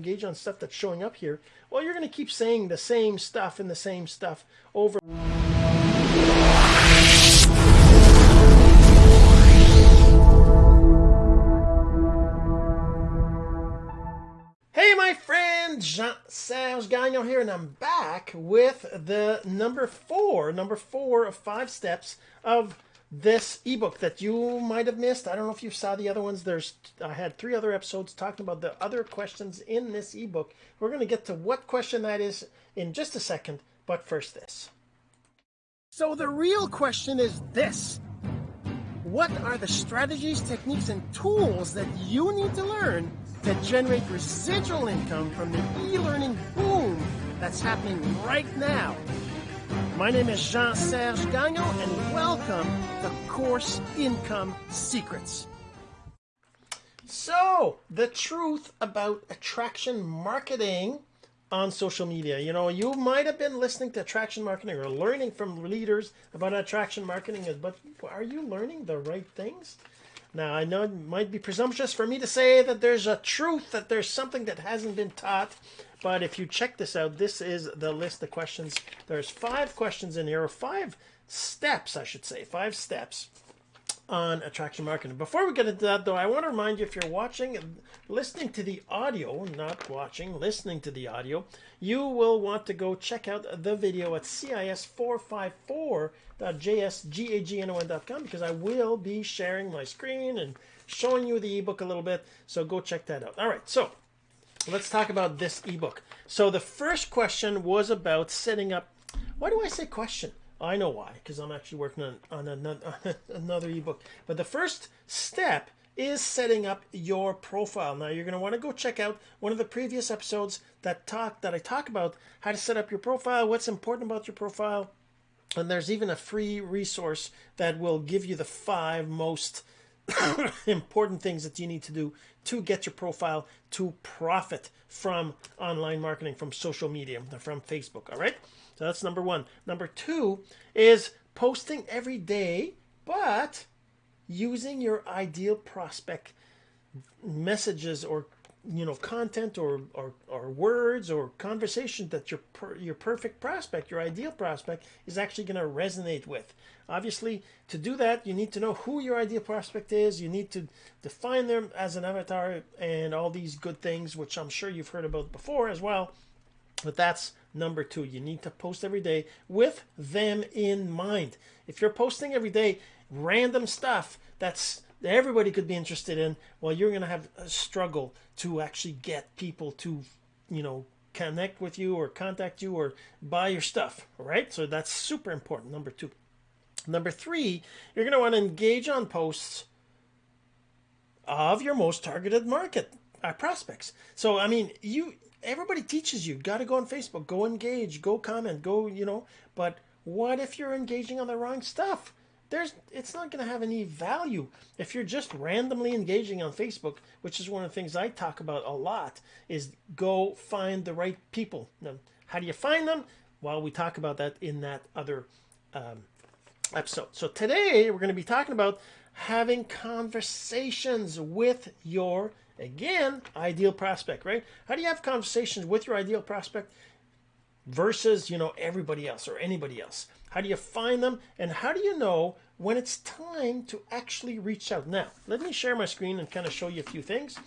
engage on stuff that's showing up here, well, you're going to keep saying the same stuff and the same stuff over. Hey, my friend, Jean-Serge Gagnon here, and I'm back with the number four, number four of five steps of this ebook that you might have missed. I don't know if you saw the other ones. There's I had three other episodes talking about the other questions in this ebook. We're going to get to what question that is in just a second, but first this. So the real question is this. What are the strategies, techniques, and tools that you need to learn to generate residual income from the e-learning boom that's happening right now? My name is Jean Serge Gagnon, and welcome to Course Income Secrets. So, the truth about attraction marketing on social media. You know, you might have been listening to attraction marketing or learning from leaders about attraction marketing, but are you learning the right things? Now, I know it might be presumptuous for me to say that there's a truth, that there's something that hasn't been taught, but if you check this out, this is the list of questions. There's five questions in here, or five steps, I should say, five steps on attraction marketing. Before we get into that, though, I want to remind you if you're watching, listening to the audio, not watching, listening to the audio, you will want to go check out the video at cis454.jsgagnon.com because I will be sharing my screen and showing you the ebook a little bit. So go check that out. All right, so let's talk about this ebook. So the first question was about setting up. Why do I say question? I know why, because I'm actually working on, on another, another ebook. But the first step is setting up your profile. Now you're going to want to go check out one of the previous episodes that talk that I talk about how to set up your profile, what's important about your profile, and there's even a free resource that will give you the five most important things that you need to do to get your profile to profit from online marketing, from social media, from Facebook. All right. So that's number one. Number two is posting every day, but using your ideal prospect messages or you know content or or, or words or conversation that your per, your perfect prospect your ideal prospect is actually going to resonate with. Obviously to do that you need to know who your ideal prospect is. You need to define them as an avatar and all these good things which i'm sure you've heard about before as well. But that's number two. You need to post every day with them in mind. If you're posting every day random stuff that's everybody could be interested in, well, you're going to have a struggle to actually get people to, you know, connect with you or contact you or buy your stuff. Right. So that's super important. Number two. Number three, you're going to want to engage on posts of your most targeted market uh, prospects. So, I mean, you, everybody teaches you, got to go on Facebook, go engage, go comment, go, you know, but what if you're engaging on the wrong stuff? There's it's not going to have any value if you're just randomly engaging on Facebook, which is one of the things I talk about a lot is go find the right people. Now, how do you find them? Well, we talk about that in that other um, episode. So today we're going to be talking about having conversations with your again ideal prospect, right? How do you have conversations with your ideal prospect versus, you know, everybody else or anybody else? How do you find them? And how do you know when it's time to actually reach out? Now, let me share my screen and kind of show you a few things.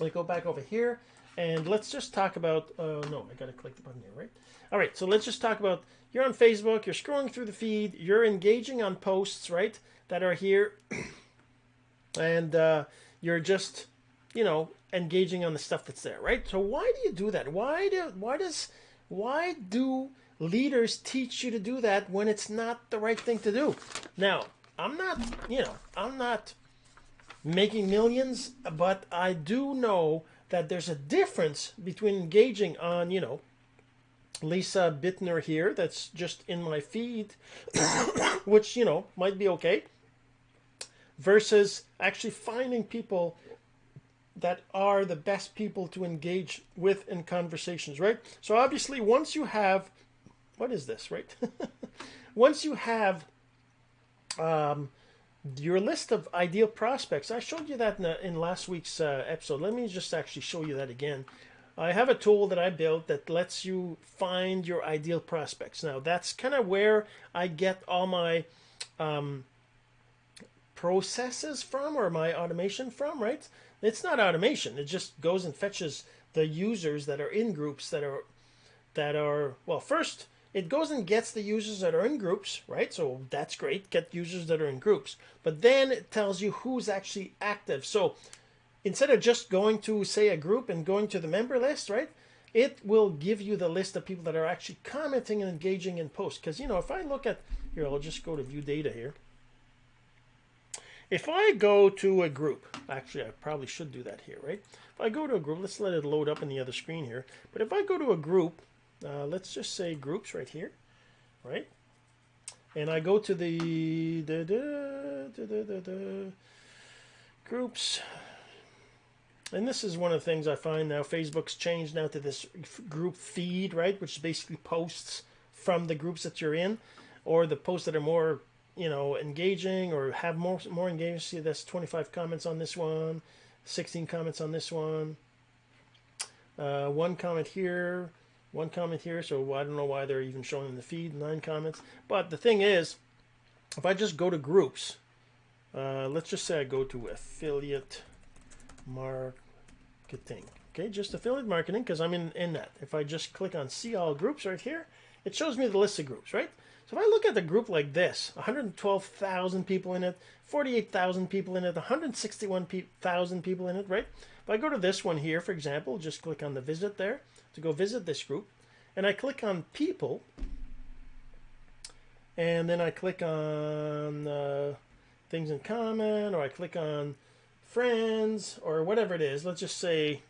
Let go back over here and let's just talk about, uh, no, I got to click the button here, right? All right, so let's just talk about, you're on Facebook, you're scrolling through the feed, you're engaging on posts, right, that are here. and uh, you're just, you know, engaging on the stuff that's there, right? So why do you do that? Why do, why does, why do leaders teach you to do that when it's not the right thing to do. Now, I'm not, you know, I'm not making millions, but I do know that there's a difference between engaging on, you know, Lisa Bittner here, that's just in my feed, which, you know, might be okay, versus actually finding people that are the best people to engage with in conversations, right? So obviously, once you have what is this, right? Once you have um, your list of ideal prospects, I showed you that in, the, in last week's uh, episode. Let me just actually show you that again. I have a tool that I built that lets you find your ideal prospects. Now, that's kind of where I get all my um, processes from or my automation from, right? It's not automation. It just goes and fetches the users that are in groups that are that are well, first it goes and gets the users that are in groups, right? So that's great. Get users that are in groups. But then it tells you who's actually active. So instead of just going to say a group and going to the member list, right? It will give you the list of people that are actually commenting and engaging in posts. Because you know, if I look at here, I'll just go to view data here. If I go to a group, actually I probably should do that here, right? If I go to a group, let's let it load up in the other screen here. But if I go to a group, uh, let's just say groups right here, right? And I go to the da, da, da, groups, and this is one of the things I find now. Facebook's changed now to this group feed, right, which is basically posts from the groups that you're in, or the posts that are more, you know, engaging or have more more engagement. See, that's 25 comments on this one, 16 comments on this one, uh, one comment here, one comment here. So I don't know why they're even showing in the feed nine comments. But the thing is, if I just go to groups, uh, let's just say I go to affiliate marketing. Okay, just affiliate marketing because I'm in, in that. If I just click on see all groups right here, it shows me the list of groups, right? So if I look at the group like this, 112,000 people in it, 48,000 people in it, 161,000 people in it, right? If I go to this one here, for example, just click on the visit there to go visit this group, and I click on people, and then I click on uh, things in common, or I click on friends or whatever it is. Let's just say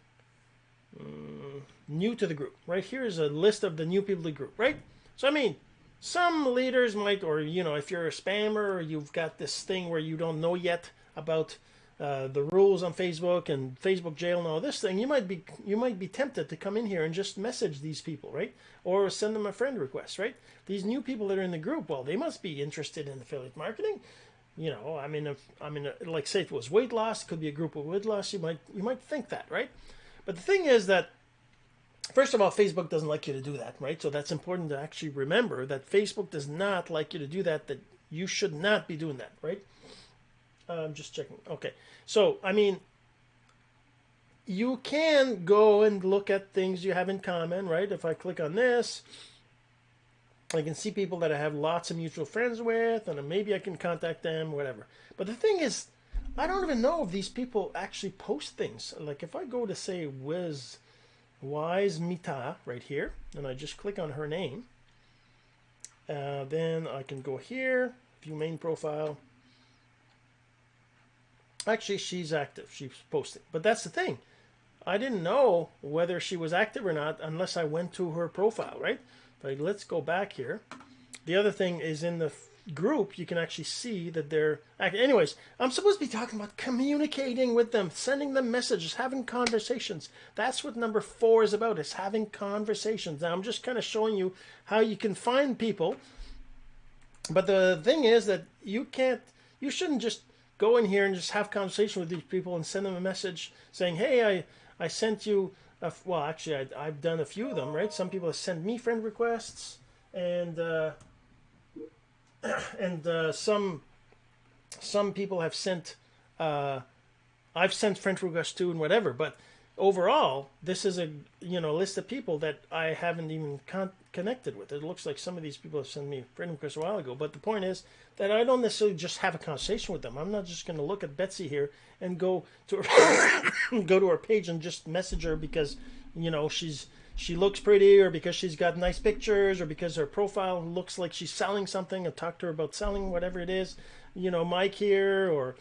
um, new to the group. Right here is a list of the new people to the group. Right. So I mean, some leaders might, or you know, if you're a spammer or you've got this thing where you don't know yet about uh, the rules on Facebook and Facebook jail and all this thing, you might be you might be tempted to come in here and just message these people, right? Or send them a friend request, right? These new people that are in the group, well, they must be interested in affiliate marketing you know, I mean, if, I mean, like say it was weight loss, it could be a group of weight loss. You might you might think that, right? But the thing is that first of all, Facebook doesn't like you to do that, right? So that's important to actually remember that Facebook does not like you to do that. That you should not be doing that, right? I'm just checking. Okay, so I mean, you can go and look at things you have in common, right? If I click on this, I can see people that I have lots of mutual friends with, and maybe I can contact them, whatever. But the thing is, I don't even know if these people actually post things. Like if I go to say Wiz Wise Mita right here, and I just click on her name, uh, then I can go here, view main profile. Actually, she's active. She's posting. But that's the thing. I didn't know whether she was active or not unless I went to her profile, right? But let's go back here. The other thing is in the group, you can actually see that they're. Anyways, I'm supposed to be talking about communicating with them, sending them messages, having conversations. That's what number four is about. Is having conversations. Now I'm just kind of showing you how you can find people. But the thing is that you can't. You shouldn't just go in here and just have conversation with these people and send them a message saying, "Hey, I I sent you." Uh, well, actually, I, have done a few of them, right? Some people have sent me friend requests, and uh, and uh, some some people have sent. Uh, I've sent friend requests to and whatever, but overall, this is a you know list of people that I haven't even con- connected with. It looks like some of these people have sent me friend requests a while ago, but the point is that I don't necessarily just have a conversation with them. I'm not just going to look at Betsy here and go to her go to her page and just message her because you know she's she looks pretty or because she's got nice pictures or because her profile looks like she's selling something and talk to her about selling whatever it is you know mike here or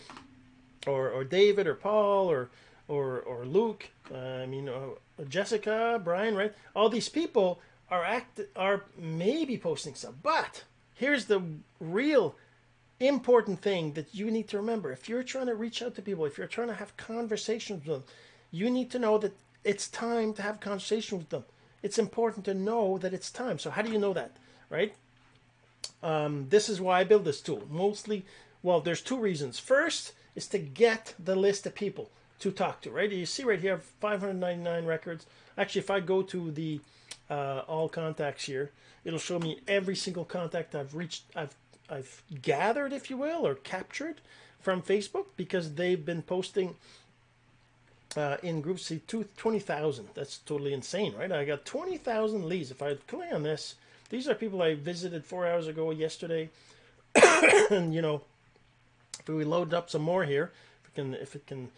or or david or paul or or or luke uh, i mean uh, jessica brian right all these people are act are maybe posting stuff but here's the real important thing that you need to remember. If you're trying to reach out to people, if you're trying to have conversations with them, you need to know that it's time to have conversation with them. It's important to know that it's time. So how do you know that, right? Um, this is why I build this tool. Mostly, well, there's two reasons. First is to get the list of people. to talk to, right? You see right here, 599 records. Actually, if I go to the uh, all contacts here, it'll show me every single contact I've reached, I've I've gathered, if you will, or captured from Facebook because they've been posting uh, in groups. See, 20,000. That's totally insane, right? I got 20,000 leads. If I click on this, these are people I visited four hours ago yesterday. and, you know, if we load up some more here, if it can, if it can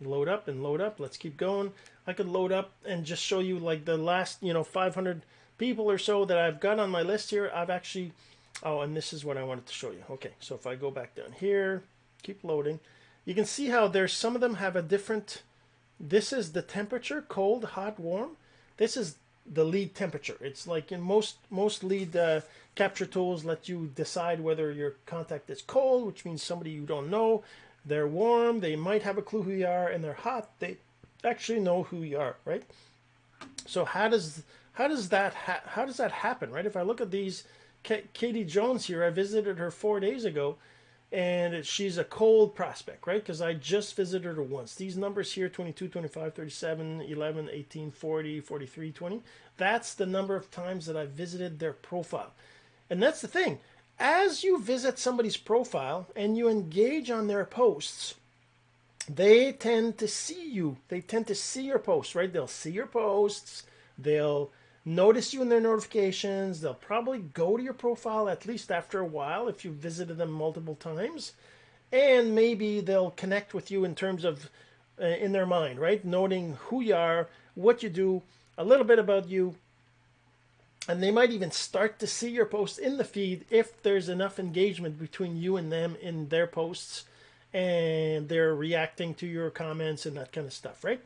load up and load up, let's keep going. I could load up and just show you like the last, you know, 500 people or so that I've got on my list here. I've actually, oh, and this is what I wanted to show you. Okay, so if I go back down here, keep loading, you can see how there's some of them have a different, this is the temperature, cold, hot, warm. This is the lead temperature. It's like in most most lead uh, capture tools let you decide whether your contact is cold, which means somebody you don't know. They're warm, they might have a clue who you are, and they're hot. They actually know who you are, right? So how does how does that how does that happen, right? If I look at these, K Katie Jones here, I visited her four days ago, and she's a cold prospect, right? Because I just visited her once. These numbers here 22, 25, 37, 11, 18, 40, 43, 20 that's the number of times that I visited their profile. And that's the thing. As you visit somebody's profile and you engage on their posts, they tend to see you. They tend to see your posts, right? They'll see your posts. They'll notice you in their notifications. They'll probably go to your profile at least after a while if you've visited them multiple times. And maybe they'll connect with you in terms of uh, in their mind, right? Noting who you are, what you do, a little bit about you. And they might even start to see your posts in the feed if there's enough engagement between you and them in their posts and they're reacting to your comments and that kind of stuff, right?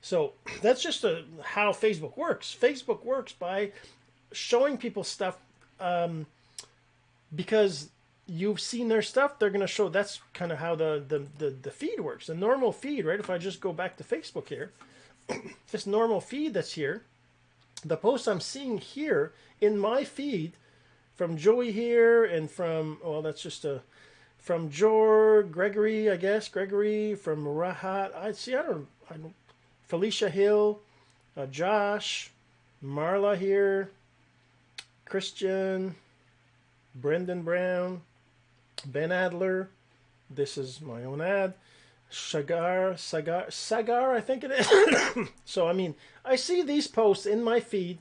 So that's just a, how Facebook works. Facebook works by showing people stuff um, because you've seen their stuff. They're going to show. That's kind of how the, the the the feed works. The normal feed, right? If I just go back to Facebook here, this normal feed that's here, the posts I'm seeing here in my feed from Joey here and from well, that's just a from Jor Gregory, I guess Gregory from Rahat. I see. I don't. I don't Felicia Hill, uh, Josh, Marla here, Christian, Brendan Brown, Ben Adler. This is my own ad. Sagar, Sagar, Sagar, I think it is. so, I mean, I see these posts in my feed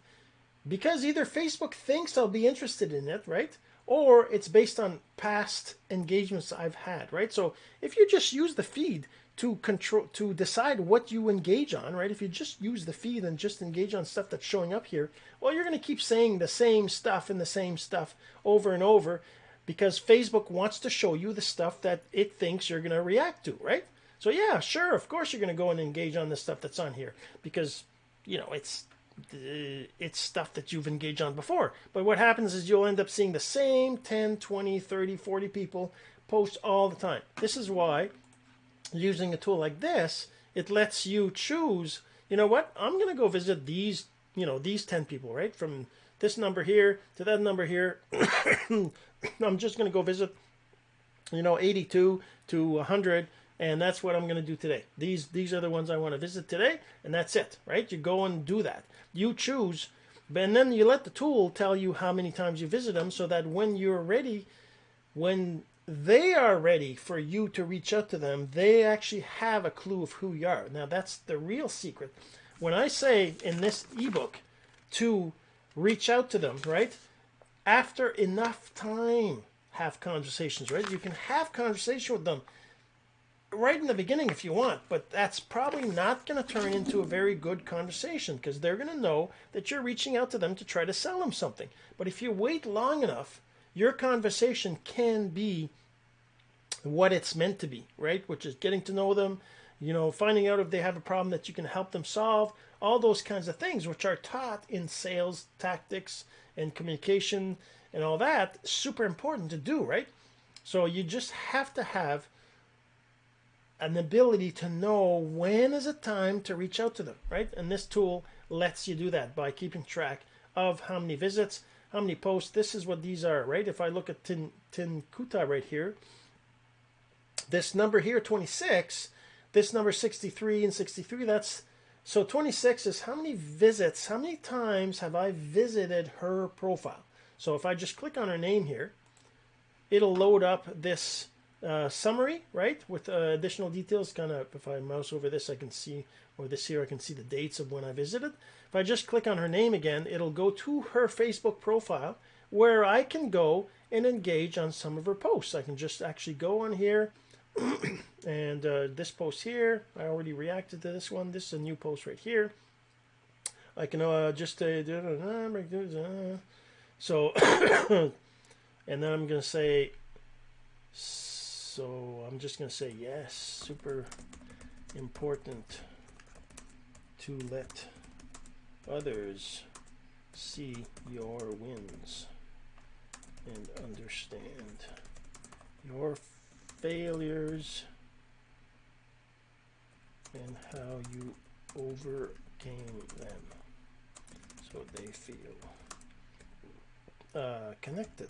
because either Facebook thinks I'll be interested in it, right? Or it's based on past engagements I've had, right? So, if you just use the feed to control to decide what you engage on right if you just use the feed and just engage on stuff that's showing up here well you're going to keep saying the same stuff and the same stuff over and over because facebook wants to show you the stuff that it thinks you're going to react to right so yeah sure of course you're going to go and engage on the stuff that's on here because you know it's Uh, it's stuff that you've engaged on before but what happens is you'll end up seeing the same 10 20 30 40 people post all the time this is why using a tool like this, it lets you choose, you know what, I'm going to go visit these, you know, these 10 people, right? From this number here to that number here. I'm just going to go visit, you know, 82 to 100 and that's what I'm going to do today. These these are the ones I want to visit today, and that's it, right? You go and do that. You choose, and then you let the tool tell you how many times you visit them, so that when you're ready, when they are ready for you to reach out to them. They actually have a clue of who you are. Now, that's the real secret. When I say in this ebook to reach out to them, right? After enough time, have conversations, right? You can have conversation with them right in the beginning if you want, but that's probably not going to turn into a very good conversation because they're going to know that you're reaching out to them to try to sell them something. But if you wait long enough, your conversation can be what it's meant to be, right? Which is getting to know them, you know, finding out if they have a problem that you can help them solve, all those kinds of things, which are taught in sales tactics and communication and all that, super important to do, right? So you just have to have an ability to know when is it time to reach out to them, right? And this tool lets you do that by keeping track of how many visits, how many posts. This is what these are, right? If I look at Tin, Tin Kuta right here, this number here, 26, this number 63 and 63, that's so 26 is how many visits, how many times have I visited her profile? So if I just click on her name here, it'll load up this uh, summary, right, with uh, additional details. Kind of, if I mouse over this, I can see, or this here, I can see the dates of when I visited. If I just click on her name again, it'll go to her Facebook profile where I can go and engage on some of her posts. I can just actually go on here and uh, this post here, I already reacted to this one. This is a new post right here. I can uh, just uh, so, and then I'm going to say, so I'm just going to say yes, super important to let others see your wins and understand your failures and how you overcame them. So they feel. Uh, connected.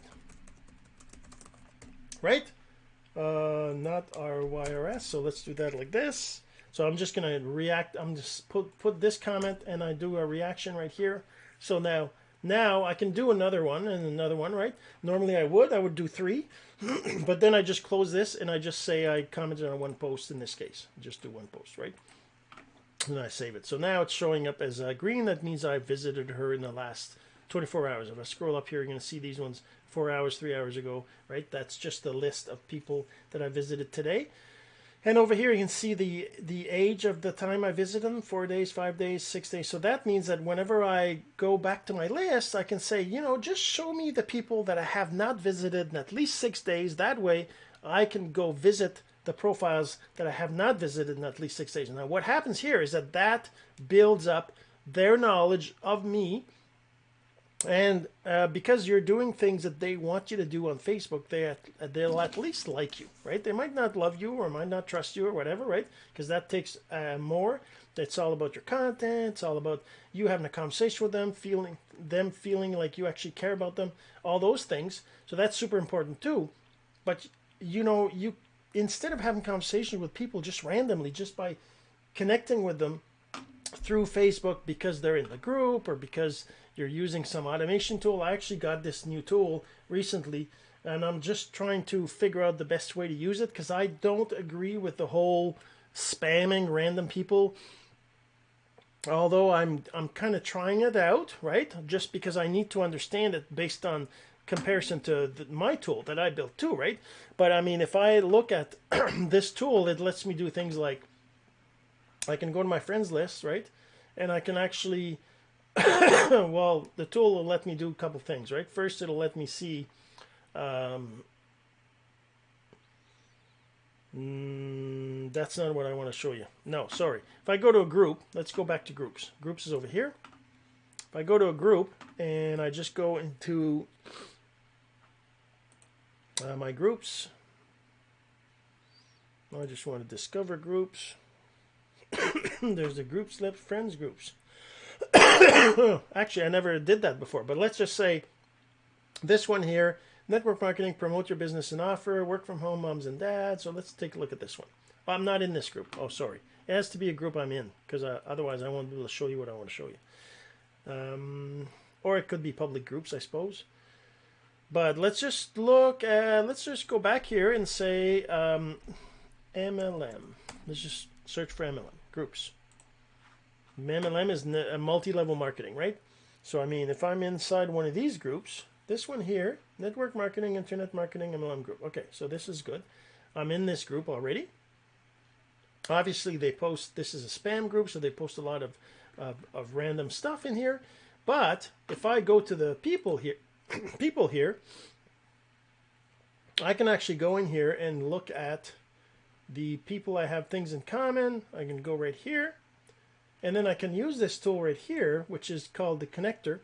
Right uh, not our YRS so let's do that like this so I'm just gonna react I'm just put put this comment and I do a reaction right here so now now I can do another one and another one, right? Normally I would, I would do three, but then I just close this and I just say I commented on one post in this case. Just do one post, right? And I save it. So now it's showing up as uh, green. That means I visited her in the last 24 hours. If I scroll up here, you're going to see these ones four hours, three hours ago, right? That's just the list of people that I visited today. And over here you can see the, the age of the time I visited them, four days, five days, six days. So that means that whenever I go back to my list, I can say, you know, just show me the people that I have not visited in at least six days. That way I can go visit the profiles that I have not visited in at least six days. Now what happens here is that that builds up their knowledge of me and uh, because you're doing things that they want you to do on Facebook, they they'll at least like you, right? They might not love you or might not trust you or whatever, right? Because that takes uh, more. It's all about your content. It's all about you having a conversation with them, feeling them feeling like you actually care about them. All those things. So that's super important too. But you know, you instead of having conversations with people just randomly, just by connecting with them through Facebook because they're in the group or because you're using some automation tool. I actually got this new tool recently and I'm just trying to figure out the best way to use it because I don't agree with the whole spamming random people. Although I'm I'm kind of trying it out, right? Just because I need to understand it based on comparison to the, my tool that I built too, right? But I mean, if I look at this tool, it lets me do things like I can go to my friends list, right? And I can actually well, the tool will let me do a couple things, right? First, it'll let me see um, mm, that's not what I want to show you. No, sorry. If I go to a group, let's go back to groups. Groups is over here. If I go to a group and I just go into uh, my groups, I just want to discover groups. There's the groups left, friends groups. Actually, I never did that before, but let's just say this one here, network marketing, promote your business and offer, work from home, moms and dads. So let's take a look at this one. I'm not in this group. Oh, sorry. It has to be a group I'm in because uh, otherwise I won't be able to show you what I want to show you. Um, or it could be public groups, I suppose. But let's just look at, let's just go back here and say um, MLM. Let's just search for MLM groups. MLM is a multi-level marketing, right? So I mean, if I'm inside one of these groups, this one here, network marketing, internet marketing, MLM group. Okay, so this is good. I'm in this group already. Obviously, they post, this is a spam group, so they post a lot of, of, of random stuff in here. But if I go to the people here, people here, I can actually go in here and look at the people I have things in common. I can go right here and then I can use this tool right here, which is called the connector,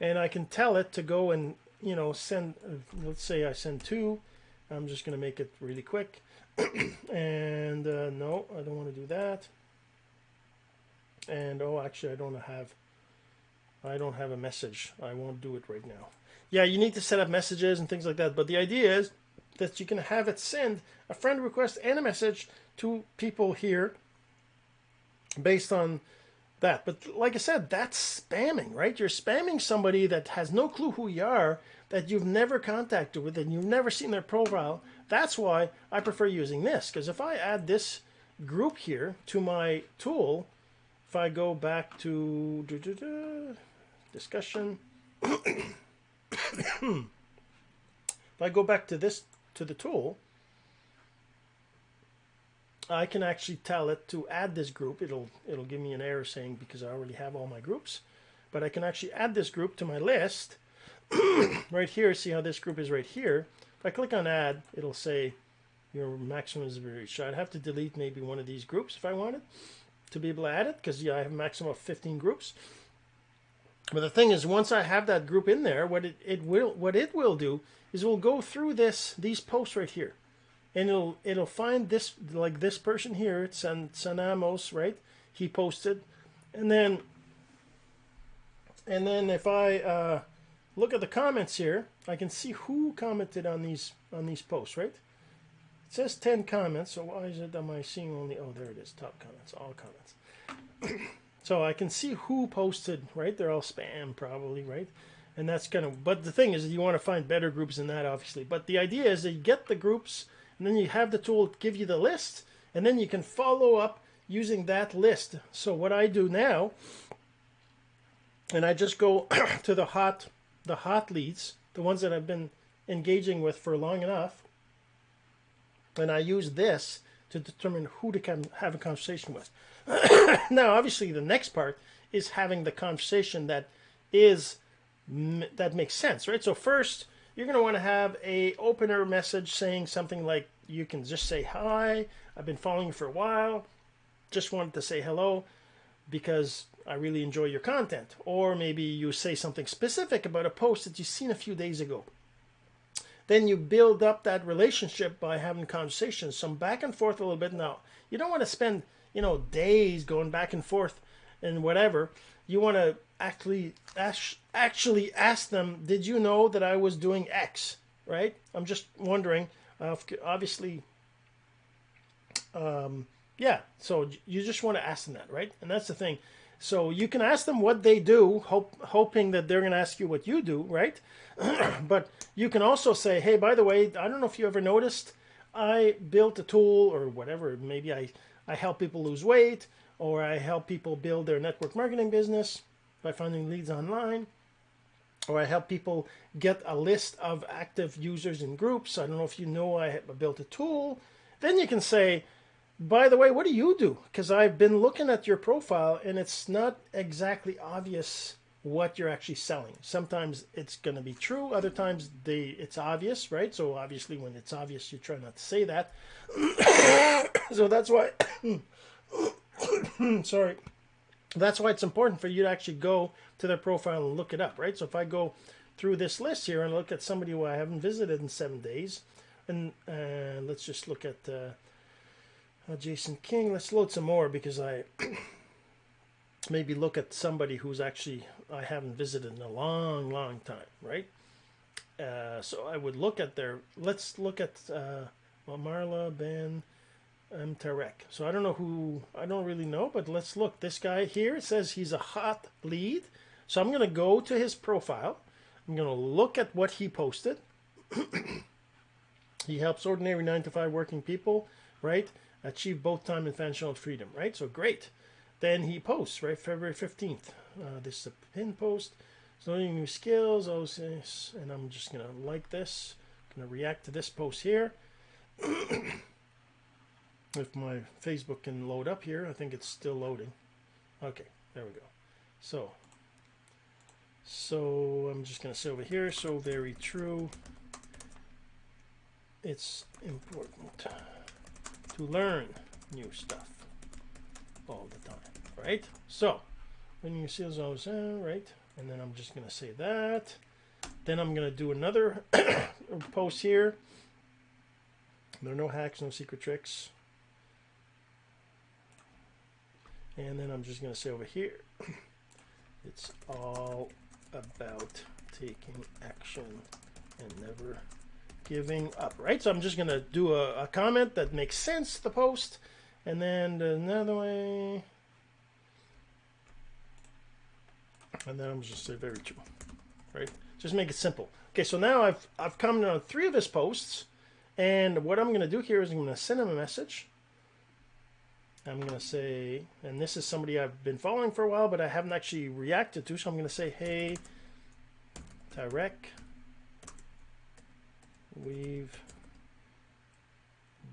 and I can tell it to go and, you know, send, uh, let's say I send two. I'm just going to make it really quick. and uh, no, I don't want to do that. And oh, actually, I don't have, I don't have a message. I won't do it right now. Yeah, you need to set up messages and things like that. But the idea is that you can have it send a friend request and a message to people here based on that. But like I said, that's spamming, right? You're spamming somebody that has no clue who you are, that you've never contacted with, and you've never seen their profile. That's why I prefer using this. Because if I add this group here to my tool, if I go back to discussion, if I go back to this to the tool, I can actually tell it to add this group. It'll it'll give me an error saying because I already have all my groups, but I can actually add this group to my list right here. See how this group is right here. If I click on add, it'll say your maximum is reached. I'd have to delete maybe one of these groups if I wanted to be able to add it because yeah, I have a maximum of 15 groups. But the thing is, once I have that group in there, what it, it will what it will do is it will go through this these posts right here and it'll it'll find this like this person here, it's San Sanamos, right? He posted, and then and then if I uh, look at the comments here, I can see who commented on these on these posts, right? It says ten comments, so why is it am I seeing only? Oh, there it is, top comments, all comments. so I can see who posted, right? They're all spam, probably, right? And that's kind of. But the thing is, you want to find better groups than that, obviously. But the idea is that you get the groups and then you have the tool give you the list and then you can follow up using that list so what I do now and I just go to the hot the hot leads the ones that I've been engaging with for long enough and I use this to determine who to have a conversation with now obviously the next part is having the conversation that is that makes sense right? So first you're going to want to have a opener message saying something like you can just say hi. I've been following you for a while. Just wanted to say hello because i really enjoy your content. Or maybe you say something specific about a post that you've seen a few days ago. Then you build up that relationship by having conversations some back and forth a little bit. Now you don't want to spend you know days going back and forth and whatever you want to actually actually ask them, did you know that I was doing X? Right? I'm just wondering. Uh, obviously, um, yeah. So you just want to ask them that, right? And that's the thing. So you can ask them what they do, hope, hoping that they're going to ask you what you do, right? but you can also say, hey, by the way, I don't know if you ever noticed, I built a tool or whatever. Maybe I, I help people lose weight or I help people build their network marketing business by finding leads online, or I help people get a list of active users in groups. I don't know if you know I built a tool. Then you can say, by the way, what do you do? Because I've been looking at your profile and it's not exactly obvious what you're actually selling. Sometimes it's going to be true. Other times they it's obvious, right? So obviously when it's obvious, you try not to say that. so that's why, sorry that's why it's important for you to actually go to their profile and look it up, right? So if I go through this list here and look at somebody who I haven't visited in seven days, and uh, let's just look at uh, uh, Jason King. Let's load some more because I maybe look at somebody who's actually I haven't visited in a long, long time, right? Uh, so I would look at their. Let's look at uh, well, Marla Ben. M. Tarek. So I don't know who, I don't really know, but let's look. This guy here, says he's a hot lead. So I'm going to go to his profile. I'm going to look at what he posted. he helps ordinary 9 to 5 working people, right, achieve both time and financial freedom, right? So great. Then he posts, right, February 15th. Uh, this is a pin post. So learning new skills, Oh and I'm just going to like this. Going to react to this post here. if my Facebook can load up here, I think it's still loading. Okay, there we go. So, so I'm just to say over here, so very true. It's important to learn new stuff all the time, right? So, when you see those, uh, right? And then I'm just to say that. Then I'm to do another post here. There are no hacks, no secret tricks. And then I'm just going to say over here, it's all about taking action and never giving up, right? So I'm just going to do a, a, comment that makes sense, the post, and then another way, and then I'm just say very true, right? Just make it simple. Okay, so now I've, I've commented on three of his posts, and what I'm going to do here is I'm going to send him a message. I'm going to say, and this is somebody I've been following for a while, but I haven't actually reacted to, so I'm going to say, hey, Tarek, we've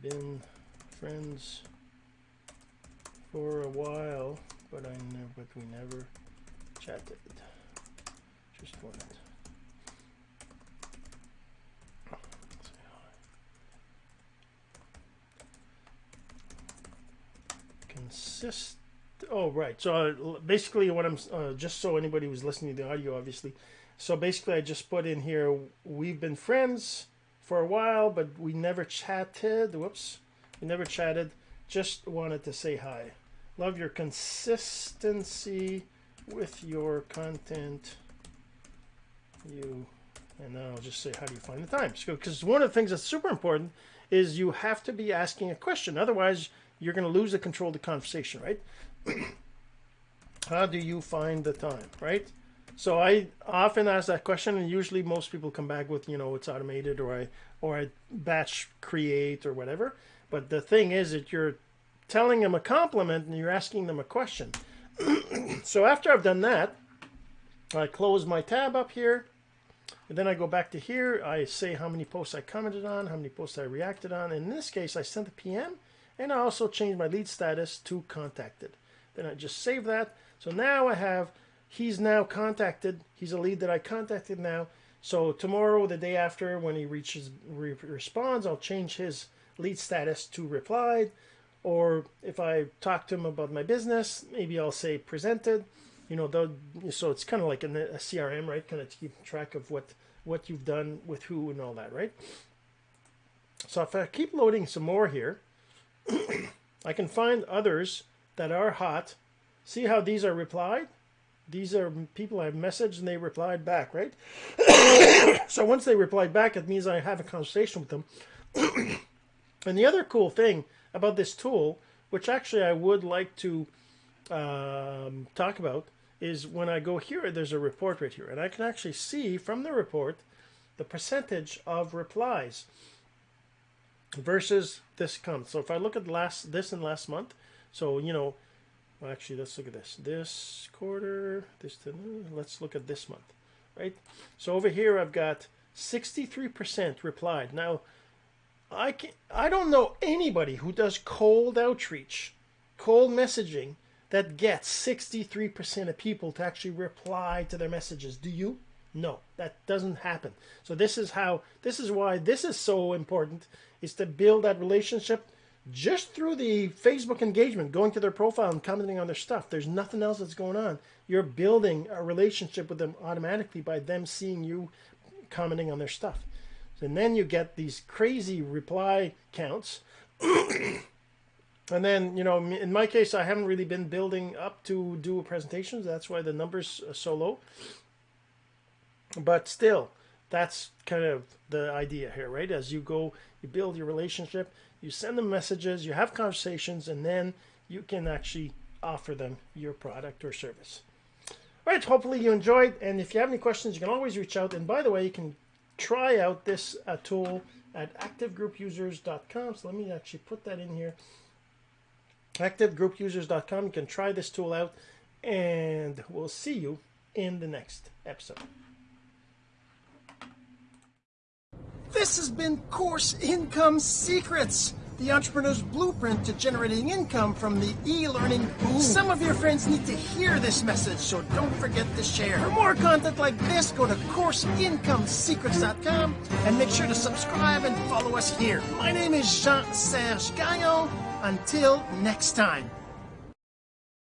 been friends for a while, but I never, but we never chatted. Just wanted. Consist. Oh, right. So uh, basically, what I'm uh, just so anybody who's listening to the audio, obviously. So basically, I just put in here. We've been friends for a while, but we never chatted. Whoops, we never chatted. Just wanted to say hi. Love your consistency with your content. You and now I'll just say, how do you find the time? Because one of the things that's super important is you have to be asking a question. Otherwise, you're going to lose the control of the conversation, right? how do you find the time, right? So I often ask that question, and usually most people come back with, you know, it's automated, or I or I batch create or whatever. But the thing is that you're telling them a compliment and you're asking them a question. so after I've done that, I close my tab up here, and then I go back to here. I say how many posts I commented on, how many posts I reacted on. In this case, I sent a PM, and I also changed my lead status to contacted. Then I just save that. So now I have he's now contacted. He's a lead that I contacted now. So tomorrow, the day after, when he reaches re responds, I'll change his lead status to replied. Or if I talk to him about my business, maybe I'll say presented. You know, so it's kind of like a CRM, right? Kind of keep track of what what you've done with who and all that, right? So if I keep loading some more here, I can find others that are hot. See how these are replied? These are people I've messaged and they replied back, right? so once they replied back, it means I have a conversation with them. and the other cool thing about this tool, which actually I would like to um, talk about, is when I go here, there's a report right here. And I can actually see from the report the percentage of replies versus this comment. So if I look at last this and last month, so, you know, well, actually, let's look at this. This quarter, this, uh, let's look at this month, right? So over here, I've got 63% replied. Now, I can I don't know anybody who does cold outreach, cold messaging that gets 63% of people to actually reply to their messages. Do you? No, that doesn't happen. So this is how this is why this is so important is to build that relationship just through the Facebook engagement, going to their profile and commenting on their stuff. There's nothing else that's going on. You're building a relationship with them automatically by them seeing you commenting on their stuff. And then you get these crazy reply counts. and then, you know, in my case, I haven't really been building up to do presentations. That's why the numbers are so low. But still, that's kind of the idea here, right? As you go, you build your relationship, you send them messages, you have conversations, and then you can actually offer them your product or service. All right, hopefully you enjoyed. And if you have any questions, you can always reach out. And by the way, you can try out this uh, tool at activegroupusers.com. So let me actually put that in here. Activegroupusers.com. You can try this tool out, and we'll see you in the next episode. This has been Course Income Secrets, the entrepreneur's blueprint to generating income from the e-learning boom. Some of your friends need to hear this message, so don't forget to share. For more content like this, go to CourseIncomeSecrets.com and make sure to subscribe and follow us here. My name is Jean-Serge Gagnon. Until next time.